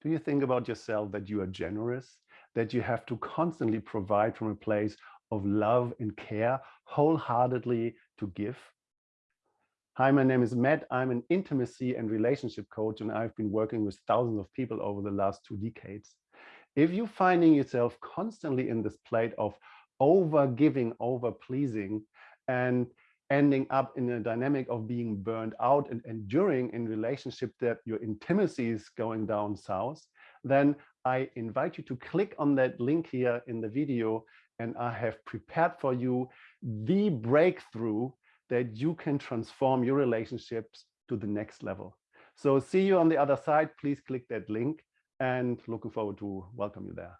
Do you think about yourself that you are generous, that you have to constantly provide from a place of love and care, wholeheartedly to give? Hi, my name is Matt. I'm an intimacy and relationship coach, and I've been working with thousands of people over the last two decades. If you're finding yourself constantly in this plate of over giving, over pleasing, and ending up in a dynamic of being burned out and enduring in relationship that your intimacy is going down south, then I invite you to click on that link here in the video and I have prepared for you the breakthrough that you can transform your relationships to the next level. So see you on the other side. Please click that link and looking forward to welcome you there.